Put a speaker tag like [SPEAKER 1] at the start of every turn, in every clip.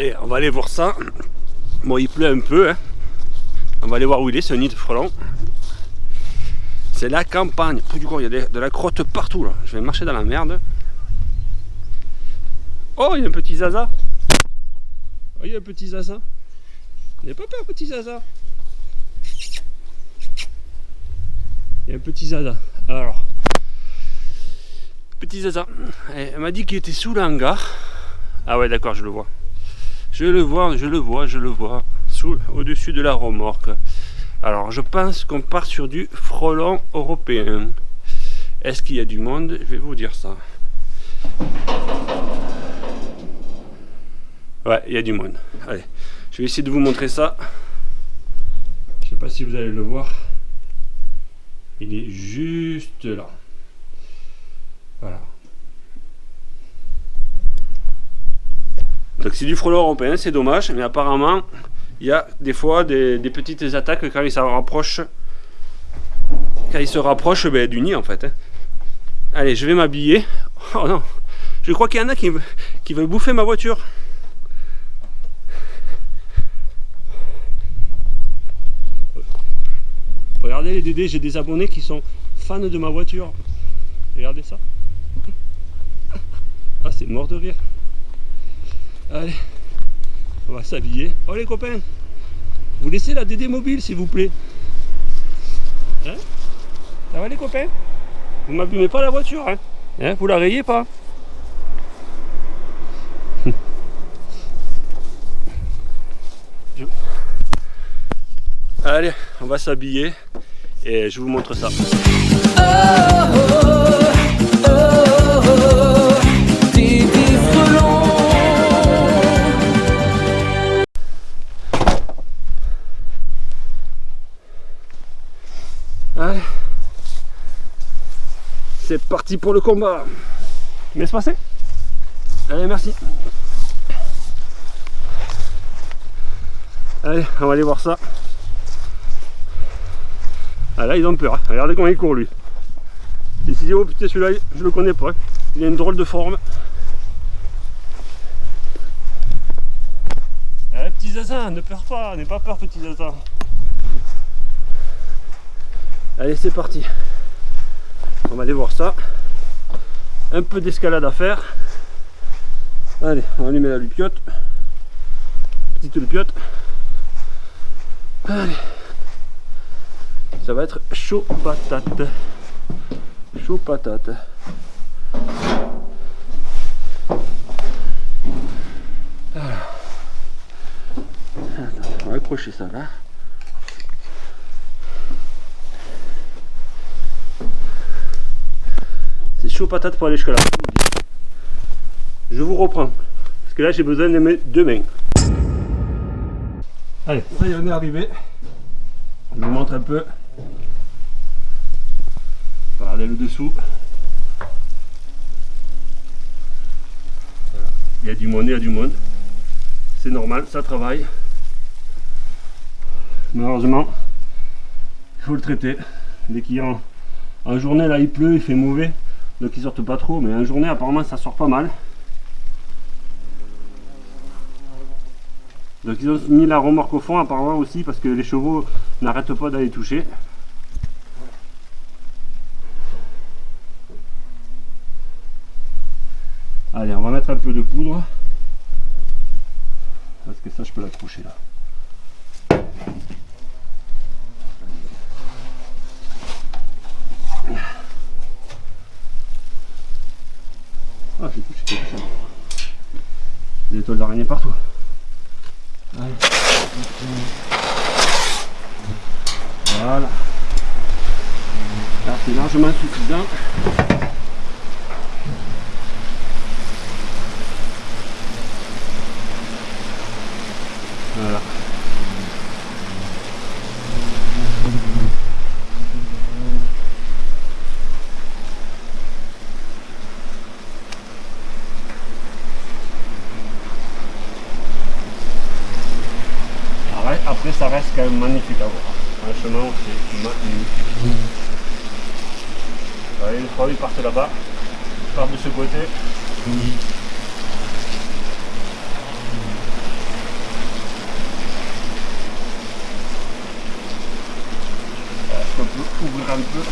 [SPEAKER 1] Allez, on va aller voir ça. Bon, il pleut un peu. Hein. On va aller voir où il est, ce nid de frelon. C'est la campagne. du coup, il y a de la crotte partout là. Je vais marcher dans la merde. Oh, il y a un petit zaza. Oh, il y a un petit zaza. N'ayez pas peur, petit zaza. Il y a un petit zaza. Alors, petit zaza. Elle m'a dit qu'il était sous l'hangar. Ah ouais, d'accord, je le vois. Je le vois, je le vois, je le vois. Au-dessus de la remorque. Alors, je pense qu'on part sur du frelon européen. Est-ce qu'il y a du monde? Je vais vous dire ça. Ouais, il y a du monde. Allez, je vais essayer de vous montrer ça. Je sais pas si vous allez le voir. Il est juste là. Donc c'est du frelon européen, c'est dommage, mais apparemment, il y a des fois des, petites attaques quand il se rapproche, quand il se rapproche ben, du nid en fait. Hein. Allez, je vais m'habiller. Oh non, je crois qu'il y en a qui, qui veulent bouffer ma voiture. Regardez les Dédés, j'ai des abonnés qui sont fans de ma voiture. Regardez ça. Ah, c'est mort de rire. Allez, on va s'habiller. Oh les copains, vous laissez la DD mobile s'il vous plaît. Hein? Ça va les copains? Vous m'abîmez pas la voiture, hein, hein? Vous la rayez pas? Allez, on va s'habiller et je vous montre ça. Allez. C'est parti pour le combat. Laisse passer. Allez, merci. Allez, on va aller voir ça. Ah là ils ont peur, hein. regardez comment il court lui. Il s'est dit oh putain celui-là je le connais pas, il a une drôle de forme. Allez eh, petit zaza, ne peur pas, n'aie pas peur petit zaza. Allez c'est parti. On va aller voir ça. Un peu d'escalade à faire. Allez, on va allumer la lupiote. Petite lupiote. Allez ça va être chaud patate. Chaud patate. on va accrocher ça là. Chaud pour aller jusqu'à là. Je vous reprends. Parce que là j'ai besoin de mes deux mains. Allez, ça y est, on est arrivé. Je vous montre un peu Regardez le dessous. Il y a du monde, il y a du monde. C'est normal, ça travaille. Malheureusement, il faut le traiter. Dès qu'il en, en journée, là il pleut, il fait mauvais, donc ils sortent pas trop, mais en journée apparemment ça sort pas mal. Donc ils ont mis la remorque au fond apparemment aussi parce que les chevaux n'arrêtent pas d'aller toucher. Allez, on va mettre un peu de poudre. Parce que ça, je peux l'accrocher là. Ah, j'ai touché quelque chose. Des étoiles d'araignée partout. Voilà. Là, c'est largement suffisant. maintenant c'est maintenu. Mmh. Allez, le travail part là-bas, part de ce côté. Mmh. Est-ce qu'on peut ouvrir un peu?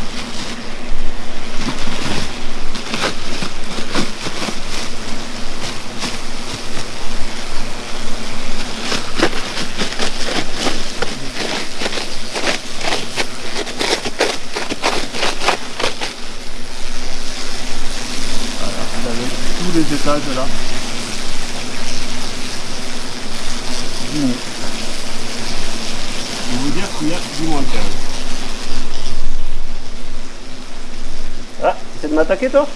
[SPEAKER 1] Les étages là. Je vais vous dire qu'il y a du moins 15. Ah, c'est de m'attaquer toi?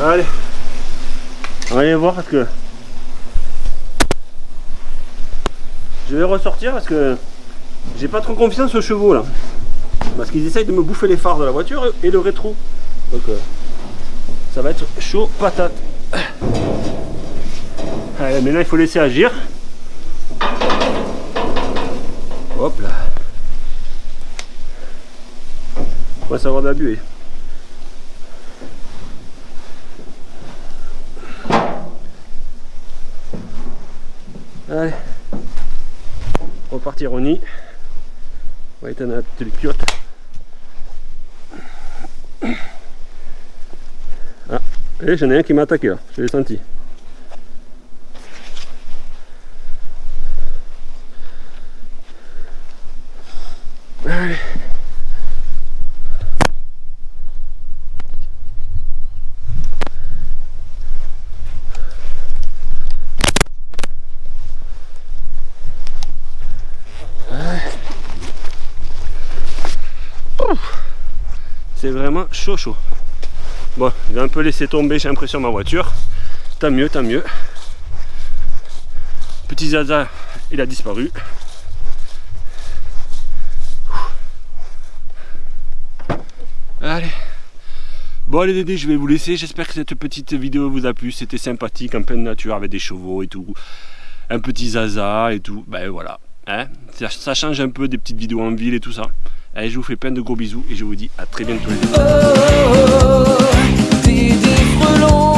[SPEAKER 1] Allez, on va aller voir parce que je vais ressortir parce que j'ai pas trop confiance aux chevaux là. Parce qu'ils essayent de me bouffer les phares de la voiture et le rétro. Donc euh, ça va être chaud patate. Allez, maintenant il faut laisser agir. Hop là. On va savoir d'abuer. Allez. Repartir au nid. On va éteindre la télécurte. Et j'en ai un qui m'a attaqué là, je l'ai senti. Allez. C'est vraiment chaud chaud. Bon, j'ai un peu laissé tomber, j'ai l'impression, ma voiture. Tant mieux, tant mieux. Petit Zaza, il a disparu. Allez. Bon allez Dédé, je vais vous laisser. J'espère que cette petite vidéo vous a plu. C'était sympathique en pleine nature avec des chevaux et tout. Un petit Zaza et tout. Ben voilà. Hein ça, ça change un peu des petites vidéos en ville et tout ça. Allez, je vous fais plein de gros bisous et je vous dis à très bientôt les amis. affreux